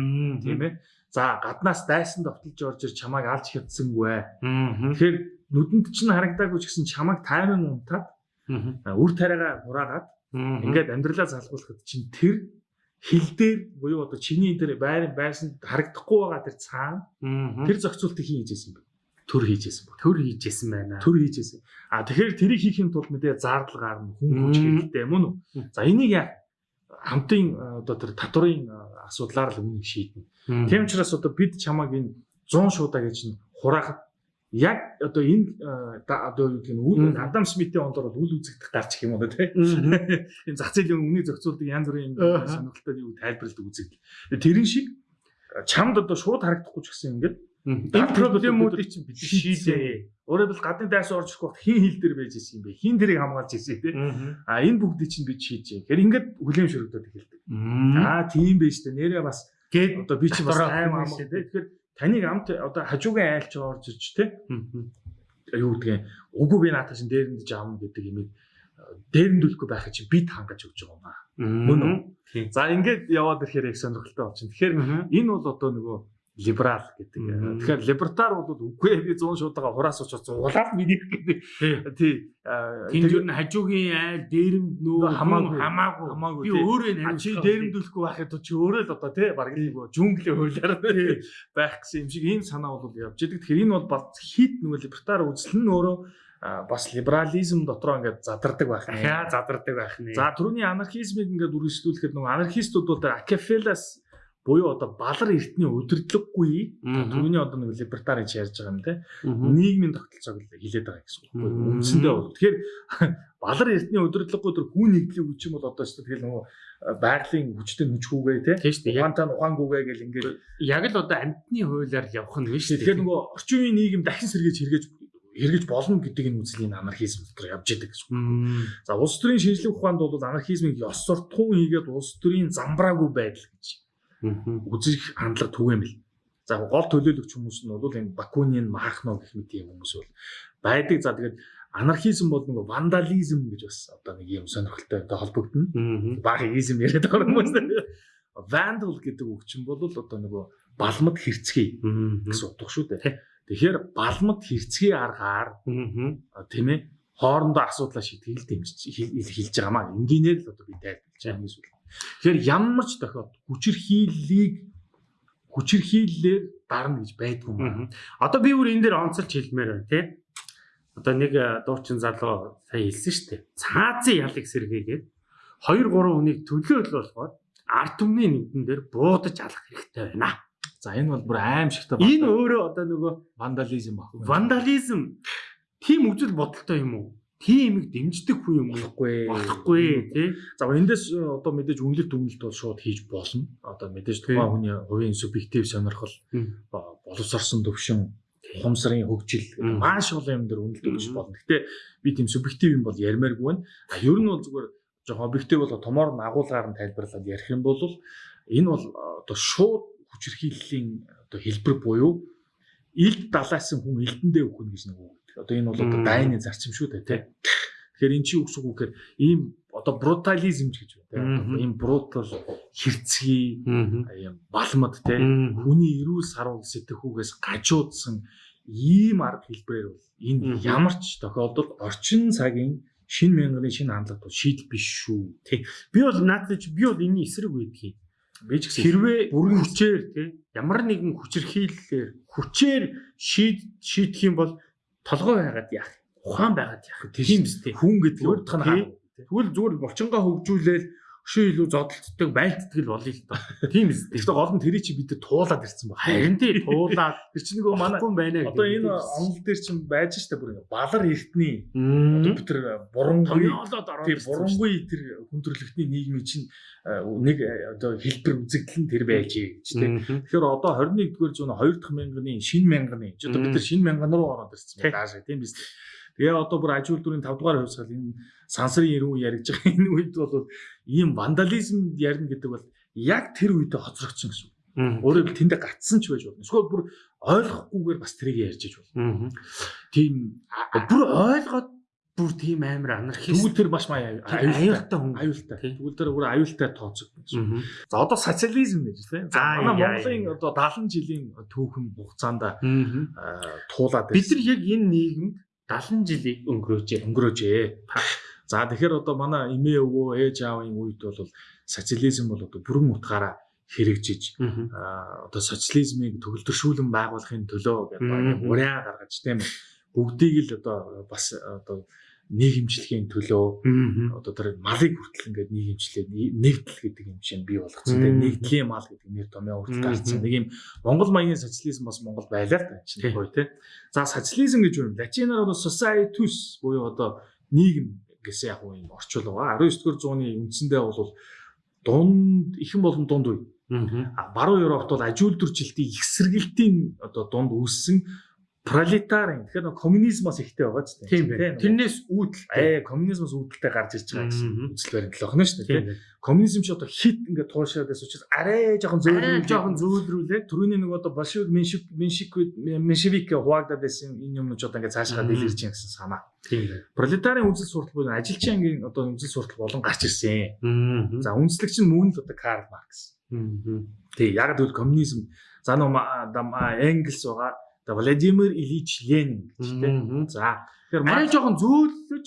Тийм ээ. За гаднаас дайсан довтолж орж ир чамайг алж хятсангүй ээ. ээ. Тэгэхээр нүдэнд чинь харагдаагүй ч гэсэн чамайг тайман унтаад а, үр тариагаа хураагаад ингээд амьдралаа залгуулахад чинь тэр хил дээр буюу одоо чиний тэр байр байсан харагдахгүй байгаа тэр цаана тэр зохицуултыг хийж ийсэн бэ. Төр хийж ийсэн бэ. төр хийжсэн байна. Төр хийж ийсэн. А тэгэхээр тэрийг хийхин тулд мэдээ зардал гарна, хүн хүч хэрэгтэй мөн үү? За энийг яа хамтын а, одоо тэр татврын а, асуудлаар л үнийг шийднэ. Тийм учраас одоо бид чамаг энэ 100 шуудаа гэж нь хураахад яг одоо энэ да- одоо юу гэх юм. Адам Смитийн ондор бол үл үзэгдэх гарч их юм уу те. Энэ зах зээлийн үнийн зохицуулдаг янз бүрийн сонирхолтой юу тайлбарлалт үзэгдэл. Тэрэн шиг чамд одоо шууд харагдахгүй ч гэсэн ингээд Энэ проблемуудыг чинь бид шийдээ. Өөрөөр хэлбэл гадны дайс орж ирэх вахт хин хил дээр байж исэн юм бэ? Хин тэрийг хамгаалж исэн тий. А энэ бүгдийг чинь бид шийдэж. Тэгэхээр ингээд хүлэм шөрөгдөд эхэлдэг. Аа тийм байж тээ. Нэрээ бас гээд одоо би чинь бас аим шүү дээ. Тэгэхээр таныг амт одоо хажуугийн айлч орж ирж тий. Юу гэдгийг үгүй би наатаа чинь дээрэндж аавна гэдэг юмыг дээрэндүүлэхгүй байхад чинь бид хангаж өгч байгаа юм аа. Мөн үү? За ингээд яваад ирэхээр их сонирхолтой болчихно. Тэгэхээр энэ бол одоо нөгөө либерал гэдэг. Тэгэхээр либертар бол үгүй би 100 шуудаага хураас очиж зуглаад миний гэдэг. Тий. аа, Тэнд юу н хажуугийн айл дээрэнд нөө Хамаагүй. хамаагүй би өөрөө А чи дээрэмдүүлэхгүй байхад чи өөрөө л одоо тий баг нэг жүнглээ хуулиар байх гэсэн юм шиг ийм санаа бол явж идэг. Тэгэхээр энэ бол бас хит нөгөө либертар үзэл нь өөрөө бас либерализм дотроо ингээд задардаг байх нэ. задардаг байх нэ. За түрүүний анархизмыг ингээд үргэлжлүүлэхэд нөгөө анархистууд бол тэр Акефелас буюу одоо балар эртний удирдлаггүй Мгм. түрүүний одоо нэг либертар гэж ярьж байгаа юм те нийгмийн тогтолцоог хилээд байгаа гэсэн үг. Мгм. Үндсэндээ бол тэгэхээр балар эртний удирдлаггүй тэр хүн нэгдлийн хүч юм бол одоо ч тэгэл нөгөө э, байгалийн хүчтэй нүчгүүгээ те ухаантай ухаангүйгээ гэл ингээд Яг л одоо амьтны хуулиар явах нь биш тэгэхээр нөгөө орчин үеийн нийгэм дахин сэргээж хэрэгэж хэрэгэж болно гэдэг энэ үзлийн анархизм дотор явж идэг гэсэн үг. За улс төрийн шинжлэх ухаанд бол анархизмыг ёс суртахуун хийгээд улс төрийн замбраагүй байдал гэж. Үзэх хандлага түгээмэл. За гол төлөөлөгч хүмүүс нь бол энэ Бакунин, Махно гэх мэт юм хүмүүс бол байдаг. За тэгээд анархизм бол нэг вандализм гэж бас одоо нэг юм сонирхолтой холбогдно. Мгм. Багизм яриад байгаа хүмүүс. Vandal гэдэг үг чинь бол одоо нөгөө балмад хэрцгий гэсэн утга шүү дээ. Тэгэхээр балмад хэрцгий аргаар тийм ээ хоорондоо асуудлаа шийтгэл дэмжиж хэл- хэл- хэлж байгаа маа. Энгийнээр л одоо би тайлбарлаж байгаа юм эсвэл. Тэгэхээр ямар ч тохиолдолд хүчирхийллийг хүчирхийллээр дарна гэж байдгүй. Мгм. Одоо би бүр энэ дээр онцолж хэлмээр байна тий. Одоо нэг э, дуучин залуу сая хэлсэн шүү дээ. Цаазын ялыг сэргээгээд 2 3 хүнийг төлөөлөл болгоод ард түмний нэгдэн дээр буудаж алах хэрэгтэй байна. За энэ бол бүр аимшигтай Энэ өөрөө одоо нөгөө вандализм баг. вандализм тийм үзэл бодолтой юм уу? Тийм их дэмждэг хүн юм болохгүй. Болохгүй тий. За эндээс э, одоо мэдээж үнэлт дүгнэлт бол шууд хийж болно. Одоо мэдээж тухайн хүний хувийн субъектив сонирхол боловсрсон төвшин ухамсарын хөгжил маш олон юм дээр үнэлт өгч болно. Гэтэ би тийм субъектив юм бол ярмааргүй байна. А ер нь бол зүгээр жоохон объектив бол томоор нь агуулгаар нь тайлбарлаад ярих юм бол энэ бол э, одоо шууд хүчирхийллийн одоо хэлбэр буюу илд далаасан хүн элдэндээ өгнө гэж нэг үг. Одоо энэ бол одоо дайны зарчим шүү дээ тий. Тэгэхээр эн чинь үгсэг үгээр ийм одоо брутализм гэж байна тий. Ийм брутал хэрцгий ийм балмад тий хүний эрүүл сарвал сэтгэхүүгээс гажуудсан ийм арга хэлбэрээр бол энэ ямар ч тохиолдолд орчин цагийн шин мянганы шин хандлага бол шийдэл биш шүү. Би бол наадаж би бол энэ эсрэг үйдгийг. Би ч гэсэн Хэрвээ бүрэн хүчээр тий ямар нэгэн хүчирхийллээр хүчээр шийд шийдэх юм бол толгой байгаад яах? Ухаан байгаад яах? Тийм биз тий. хүн гэдэг нь. Тэгвэл зүгээр булчингаа хөгжүүлээл өшөө илүү зодтолтдаг байлтдаг л болъё л доо. Тийм тий. Гэхдээ гол нь тэрий чи бид туулаад ирсэн баг. Харин тий туулаад Тэр чинь нөгөө манай байна одоо гэдэг. энэ онол дээр чинь байж штэ бүр балар эртний одоо бид тэр бурангүй дээ. бурангүй тэр хүндрэлтний нийгмийн чинь э, нэг э, одоо хэлбэр үзэгдэл нь тэр байж гэж. Мгм. Тэгэхээр одоо 21-р зууны 2 дахь мянганы шинэ мянганы одоо бид нар шинэ мянган руу ороод ирсэн Тий. байна даашаа тийм биз. Тэгээ одоо бүр аж үйлдвэрийн 5 дугаар хувьсгал энэ сансрын үе яригдж байгаа энэ үед бол ийм вандализм ярина гэдэг бол яг тэр үедээ хоцрогдсон гэсэн. үг. Өөрөөр хэлбэл тэндээ гацсан ч байж болно. Эсвэл бүр ойлгохгүйгээр бас тэрийг ярьж иж болно. Тийм Бүр ойлгоод бүр тийм амар анархист тэгвэл тэр маш маяг аюултай хүн. аюултай. Тэгвэл тэр бүр аюултай тооцогдсон. За одоо социализм гэж тийм. За манай Монголын одоо 70 жилийн түүхэн хугацаанд туулаад Бид нар яг энэ нийгэмд 70 жилийг өнгөрөөжээ. өнгөрөөжээ. За тэгэхээр одоо манай эмээ өвөө ээж аавын үед бол социализм бол одоо бүрэн утгаараа хэрэгжиж одоо социализмыг төгөлдршүүлэн байгуулахын төлөө гэдэг ураа гаргаж тийм бүгдийг л одоо бас одоо нийгэмжлэхийн төлөө одоо тэр малыг хүртэл ингээд нийгэмжлээ нэгдэл гэдэг юм чинь бий болгоцсон. Тэгээ нэгдлийн мал гэдэг нэр томьёо хүртэл Мм. гарцсан. Нэг юм Монгол маягийн социализм бас Монгол байлаа л чинь гоё тий. За социализм гэж юм. Латинаар бол societus буюу одоо нийгэм гэсэн яг юм орчуул байгаа. 19-р зууны үндсэндээ бол дунд ихэн болон дунд үе. А баруун Европт бол аж үйлдвэржилтийн их сэргэлтийн одоо дунд үүссэн пролетарын тэгэхээр нөгөө коммунизмоос ихтэй байгаа ч Тийм байна. Тэрнээс үүдэл ээ коммунизмоос үүдэлтэй гарч ирж байгаа гэсэн үзэл баримтлал байна шүү дээ. тийм тийм. Коммунизм ч одоо хит ингээд туушаад байсан учраас арай жоохон зөөлрүүл жоохон зөөлрүүлээд түрүүний нөгөө одоо большевик меншик меншик меншевик хуваагдаад байсан энэ юмнууд одоо ингээд цаашгаа дэлгэрч юм гэсэн санаа. тийм байна. Пролетарын үзэл суртал буюу ажилчийн ангийн одоо үзэл суртал болон гарч ирсэн. Аа. За үндэслэгч нь мөн л одоо Карл Маркс. Аа. Тий, яг л коммунизм за нөгөө Энгельс байгаа. За Владимир Ильич Ленин гэж Мгм. тий. За тэгэхээр Маркс жоохон зөөлөж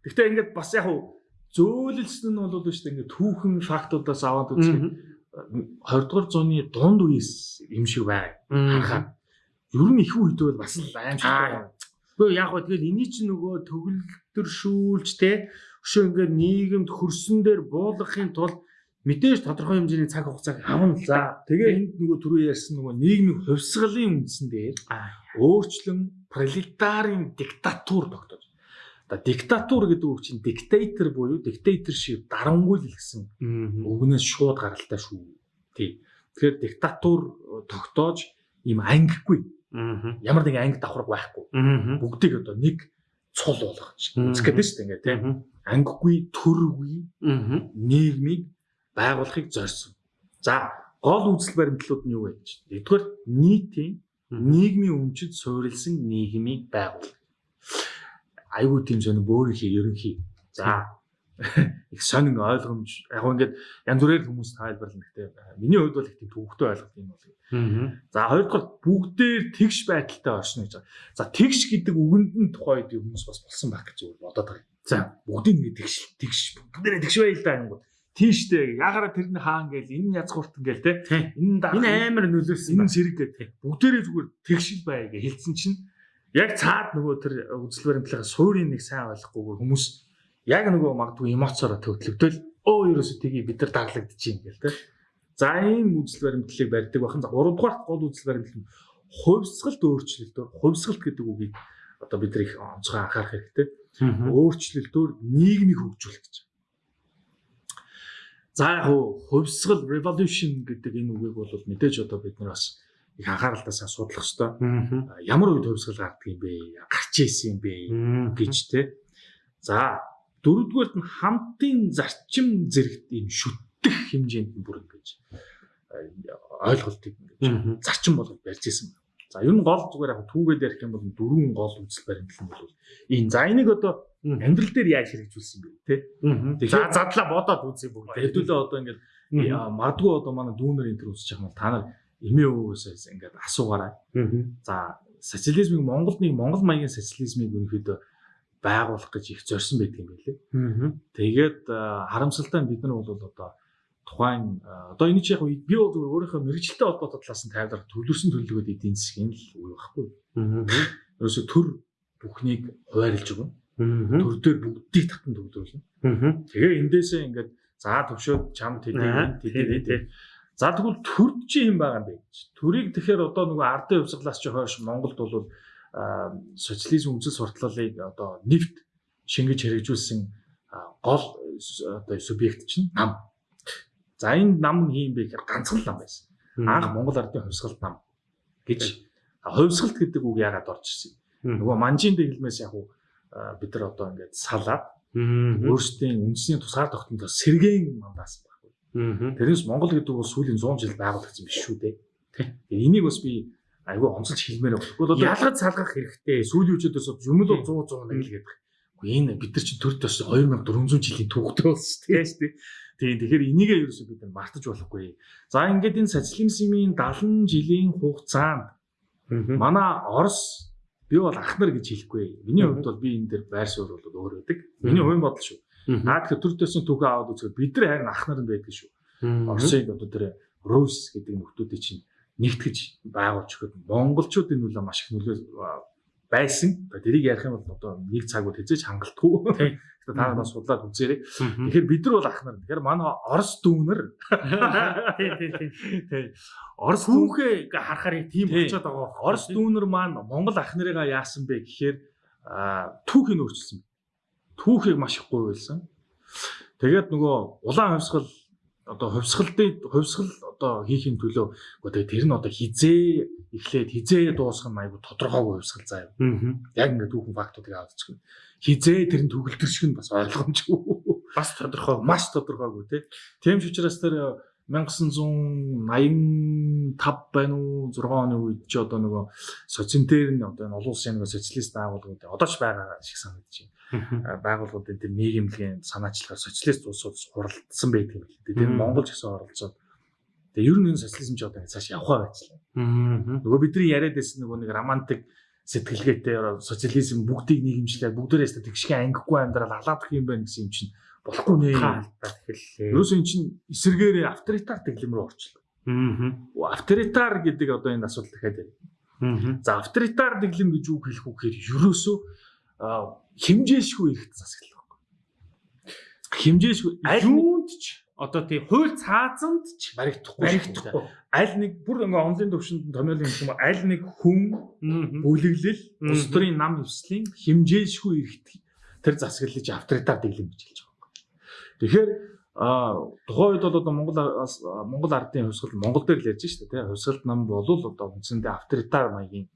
Гэхдээ ингээд бас яг хуу зөөлөлсөн нь бол шүү дээ ингээд түүхэн фактуудаас аваад үзэх 20 дугаар зууны дунд үеэс юм шиг байна. Харахад ер нь их үед бол бас л Аа. аимшигтай. Гэхдээ яг гоо тэгэл эний чинь нөгөө төгөлтөршүүлж те өшөө ингээд нийгэмд хөрсөн дээр буулгахын тулд мэдээж тодорхой хэмжээний цаг хугацааг авна за. Тэгээ энд нөгөө түрүү ярьсан нөгөө нийгмийн хувьсгалын үндсэн дээр өөрчлөн пролетарын диктатур тогтоож. Одоо диктатур гэдэг үг чинь диктатор буюу dictatorship дарангуйл гэсэн үгнээс шууд гаралтай шүү. Тий. Тэгэхээр диктатур тогтоож ийм ангигүй ямар нэгэн анги давхарга байхгүй. Бүгдийг одоо нэг цул Мгм. үзэх гэдэг шүү дээ ингээд. Мгм. Ангигүй, төргүй нийгмийг байгуулахыг зорьсон. За, гол үзэл баримтлууд нь юу вэ гэж. Нэгдүгээр нийтийн нийгмийн өмчөд суурилсан нийгмийг байгуул. Айгуу тийм сонир бөөрийнхээ ерөнхий. За их сонин ойлгомж яг ингээд янз бүрээр хүмүүс тайлбарлана гэхдээ миний хувьд бол их тийм төвөгтэй ойлголт юм бол. За хоёрдугаар бүгдээр тэгш байдалтай оршно гэж. За тэгш гэдэг үгэнд нь тухай үед хүмүүс бас болсон байх гэж зүгээр бодоод байгаа. За. Бүгдийг ингэ тэгш тэгш бүгдээрээ тэгш байлаа юм. Тийштэй ягараа тэрний хаан гээл энэ язгуурт ингээл те Тий. энэ даа Энэ амар нөлөөсөн энэ зэрэг гэдэг бүгдээрээ зүгээр тэгшил бай гэж хэлсэн чинь яг цаад нөгөө тэр үзэл баримтлалын суурийн нэг сайн ойлгохгүйгээр хүмүүс яг нөгөө магадгүй эмоцороо төвтлөгдөөл өө ерөөсө тгий бид нар даглагдчих юм гээл те. За ийм үзэл баримтлалыг барьдаг бахан. За 3 дугаар гол үзэл баримтлал нь хувьсгалт өөрчлөлтөөр хувьсгалт гэдэг үгийг одоо бид нар их онцгой анхаарах хэрэгтэй. Өөрчлөлтөөр нийгмийг хөгжүүлэх гэж. За яг хувьсгал revolution гэдэг энэ үгийг бол мэдээж одоо бид нар бас их анхааралтай хэрэгтэй. Мгм. Ямар үед хувьсгал гардаг юм бэ? Гарч ийсэн юм бэ? Гэж те. За дөрөвдүгээрт нь хамтын зарчим зэрэгт ийм шүтдэх хэмжээнд нь бүр ингэж ойлголтыг ингэж зарчим болгож барьж ирсэн. За ер нь гол зүгээр яг түүгээд ярих юм бол дөрвөн гол үзэл баримтлал нь бол энэ за энийг одоо. Амьдрал дээр яаж хэрэгжүүлсэн бэ те. За задлаа бодоод үзье бүгд. Хэдүүлээ одоо ингээд магадгүй одоо манай дүүнер энэ төр үзчих юм бол та нар эмээ өвөөсөөс ингээд асуугаарай. За социализмыг Монголд нэг Монгол маягийн социализмыг өнөхөд байгуулах гэж их зорьсон байдаг юм. Мгм. Тэгээд харамсалтай бид нар бол одоо тухайн одоо энэ чи яг би бол зүгээр өөрийнхөө мэрэгчлэлтэй холбоотой талаас нь тайлбар төлөвлөсөн төлөвлөгөөд эдийн засгийн л үе байхгүй. Ерөөсө төр бүхнийг хуваарлж өгнө. Төр дээр бүгдийг татан. Мгм. Тэгээ эндээсээ ингээд за төвшөөд чам Аа, тэдээ тий. За тэгвэл төрд чи юм байгаа юм бэ гэж. Төрийг тэгэхээр одоо нөгөө ардын хувьсгалаас чи хойш Монголд бол социализм үзэл сурталлалыг одоо нэвт шингэж хэрэгжүүлсэн гол одоо субъект чинь нам. За энэ нам нь юм бэ гэхээр ганцхан нам байсан. Анх Монгол ардын хувьсгалт нам гэж хувьсгалт гэдэг үг яагаад орж ирсэн. Нөгөө манжийн дэглэмээс яг уу бид нар одоо ингээд салаад өөрсдийн үндэсний тусгаар тогтнолоо сэргээн мандаас байхгүй. Тэрнээс Монгол гэдэг бол сүүлийн 100 жил байгуулагдсан биш шүү дээ. Энийг бас би айгүй онцолж хэлмээр байна. Тэгвэл одоо Ялгаж салгах хэрэгтэй. сүүлийн үеэдээс юм л 100 100 нэг л гэдэг. Үгүй энэ бид нар чинь төрд бас 2400 жилийн түүхтэй болсон тийм шүү дээ. Тийм тэгэхээр энийгээ ерөөсөө бид нар мартаж болохгүй. За ингээд энэ социализмын 70 жилийн хугацаанд манай Орос би бол ахнар гэж хэлэхгүй. Миний хувьд бол би энэ дээр байр суурь бол өөр байдаг. Миний хувийн бодол шүү. Наад тэгэхээр төр төсний түүхээ аваад үзэхэд бид нар харин ахнар нь байдаг шүү. Оросыг одоо тэр Рус гэдэг нөхдүүдийг чинь нэгтгэж байгуулж өгöd монголчуудын нөлөө маш их нөлөө байсан. Тэрийг ярих юм бол одоо нэг цаг үл хэзээж хангалтгүй. Тий. Тэгэхээр та нар бас судлаад үзээрэй. Тэгэхээр бид нар бол ахнар. Тэгэхээр манай Орос дүүнэр Тий, тий, тий. тий Орос Хүүхээ харахаар тийм Тий. болчиход байгаа. Орос дүүнэр маань Монгол ахнарыгаа яасан бэ гэхээр түүхийг өөрчилсөн. Түүхийг маш их гуйвалсан. Тэгээд нөгөө улаан хувьсгал одоо хувьсгалын хувьсгал одоо хийхин төлөө гоо тэгээ тэр нь одоо хизээ эхлээд хизээ дуусгах нь айгу тодорхойгүй хувьсгал заа юу. Яг ингээд түүхэн фактуудыг чинь хизээ тэр нь төгөлтөрших нь бас ойлгомжгүй. Бас тодорхой. Маш тодорхойгүй тий. Тийм ч учраас тэр 1985 байна уу 6 оны үед ч одоо нөгөө социентер нь одоо энэ олон улсын нөгөө социалист байгууллагууд одоо ч байгаа шиг санагдаж байна. Байгууллагуудын тэр нийгэмлэгийн санаачлагаар социалист улсууд хуралдсан байдаг юм л дээ. Тэр Монгол ч гэсэн оролцоод Тэгээ ер нь энэ социализм ч одоо цааш явхаа байцлаа. Нөгөө бидний яриад байсан нөгөө нэг романтик сэтгэлгээтэй социализм бүгдийг нийгэмжлээд бүгдээрээ тэгшгэ ангихгүй амьдрал алаадах юм байна гэсэн юм чинь болохгүй нэ. Ерөөсөө эн чинь эсэргээрээ авторитар тэглэм рүү орчлоо. Аа. Авторитар гэдэг одоо энэ асуудал дахиад байна. За авторитар дэглэм гэж үг хэлэх үг гэхээр ерөөсөө хэмжээшгүй эрэхт засаглал байхгүй. Хэмжээшгүй юунд ч одоо тий хууль цаазанд ч баригдахгүй баригдахгүй. Аль нэг бүр ингээ онлын төвшөнд томьёолын юм аль нэг хүн бүлэглэл улс төрийн нам өвслийн хэмжээшгүй эрэхт тэр засаглалж авторитар дэглэм гэж хэлж. Тэгэхээр а тухайн үед бол одоо Монгол Монгол ардын хувьсгал Монгол дээр л ярьж штэ тий хувьсгалт нам бол одоо үндсэндээ авторитар маягийн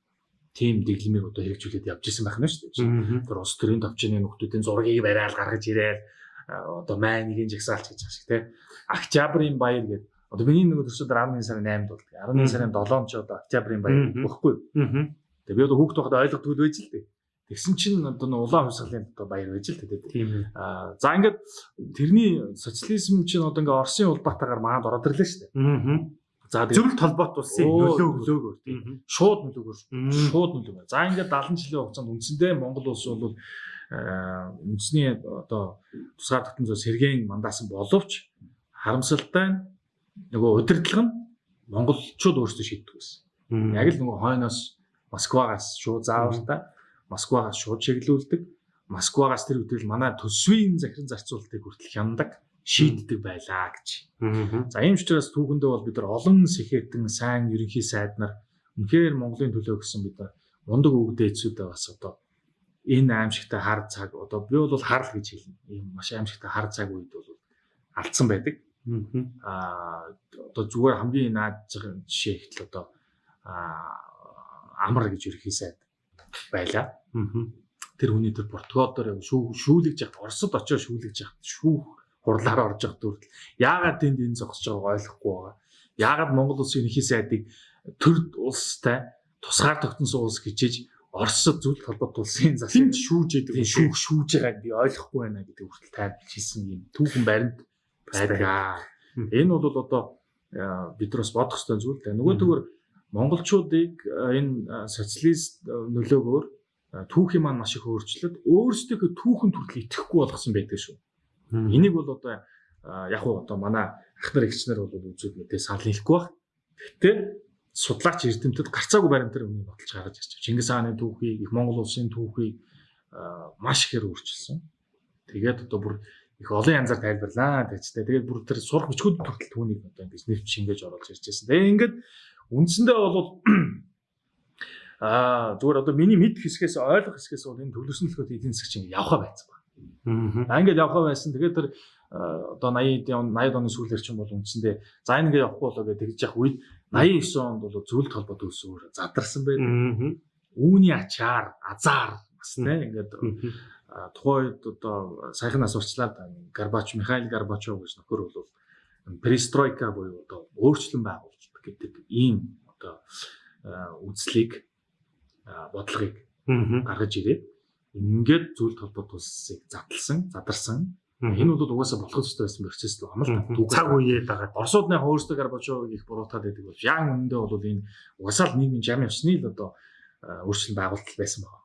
тим дэглэмийг одоо хэрэгжүүлээд явж исэн байх нь шүү дээ. Тэр улс төрийн төвчний нөхдүүдийн зургийг бариад гаргаж ирээд одоо майнгийн жагсаалч гэж байгаа шиг тий. Октябрийн баяр гэдэг одоо миний нөгөө төрсөд 11 сарын 8-нд бол 11 сарын 7-нд ч одоо октябрийн баяр гэхгүй. Тэгээ би одоо хүүхд байхад ойлгохгүй байж л дээ. Тэгсэн чинь одоо нэг улаан хувьсгалын одоо баяр байж л ээ. Аа за ингээд тэрний социализм чинь одоо ингээ Оросын улбаатаагаар маад ороод ирлээ шүү дээ. Аа. За зөвлөлт холбоот улсын нөлөө нөлөөгөөр тийм шууд нөлөөгөөр шууд нөлөөгөөр. За ингээд 70 жилийн хугацаанд үндсэндээ Монгол улс бол үндэсний одоо тусгаар тогтсон зөө сэргээн мандаасан боловч харамсалтай нөгөө удирдлага нь монголчууд өөрсдөө шийддэг байсан. Яг л нөгөө хойноос Москвагаас шууд заавартай Москвагаас шууд чиглүүлдэг. Москвагаас тэр үтэл манай төсвийн захиран зарцуулалтыг хүртэл хяндаг шийддэг байлаа гэж. За ийм ч учраас түүхэндээ бол бид нар олон сэхэтэн сайн ерөнхий сайд нар үнэхээр Монголын төлөө гэсэн бид нар мундаг өвгдээцүүдээ бас одоо энэ аимшигтай хар цаг одоо би бол харл гэж хэлнэ. Ийм маш аимшигтай хар цаг үед бол алдсан байдаг. Аа одоо зүгээр хамгийн наад жишээ ихтэл одоо амар гэж ерхий сайд байла. Тэр хүний тэр Португал дээр шүү шүүлэж яхад Оросд очиж шүүлэж яхад шүүх хурлаар орж явах дүртэл яагаад тэнд энэ зогсож байгааг ойлгохгүй байгаа. Яагаад Монгол улсын ерхий сайдыг төр улстай тусгаар тогтносон улс гэжиж Оросд зүйл холбоот улсын зас тэнд шүүж идэг шүүх шүүж байгааг би ойлгохгүй байна гэдэг хүртэл тайлбарж хэлсэн юм түүхэн баримт байдаг. Энэ бол одоо бид нар бас бодох ёстой зүйл. Нөгөө төгөр монголчуудыг энэ социалист нөлөөгөөр түүхийн маань маш их өөрчлөлт өөрсдөө түүхэн төрөл итгэхгүй болгосон байдаг шүү. Энийг бол одоо яг уу одоо манай ах нар эгч нар бол үзүүд мэдээ санал хэлэхгүй баг. Гэхдээ судлаач эрдэмтэд гарцаагүй баримтаар өмнө баталж гаргаж ирж байна. Чингис хааны түүхийг, их Монгол улсын түүхийг маш ихээр өөрчилсөн. Тэгээд одоо бүр их олон янзаар тайлбарлаа гэжтэй. Тэгээд бүр тэр сурах бичгүүд төртөл түүнийг одоо ингэж нэвч шингээж оруулж ирж байсан. Тэгээд ингээд үндсэндээ бол аа зүгээр одоо миний мэд хэсгээс ойлгох хэсгээс бол энэ төлөвснөлгөөд эдийн засаг чинь явхаа байсан байна. Аа ингээд явхаа байсан. Тэгээд тэр одоо 80 80 оны сүүлээр чинь бол үндсэндээ за ингэ явахгүй болоо гэж тэгж явах үед 89 онд бол зөвлөлт холбоот өсөөр задарсан байдаг. Үүний ачаар азар бас тийм ингээд тухайн үед одоо саяхан нас урчлаад Горбач Михаил Горбачов гэж нөхөр бол перестройка буюу одоо өөрчлөлт байгуулалт гэдэг ийм одоо үзлийг бодлогыг гаргаж ирээд ингээд зөвлөлт холбоот улсыг задлсан, задарсан Энэ бол угаасаа болох ёстой байсан процесс л байна л та. Цаг үеэд байгаа. Оросууд нэг өөрсдөө Горбачов их буруутаад байдаг бол яг үнэндээ бол энэ угаасаа л нийгмийн жам явсны л одоо өөрчлөлт байгуулалт байсан байна.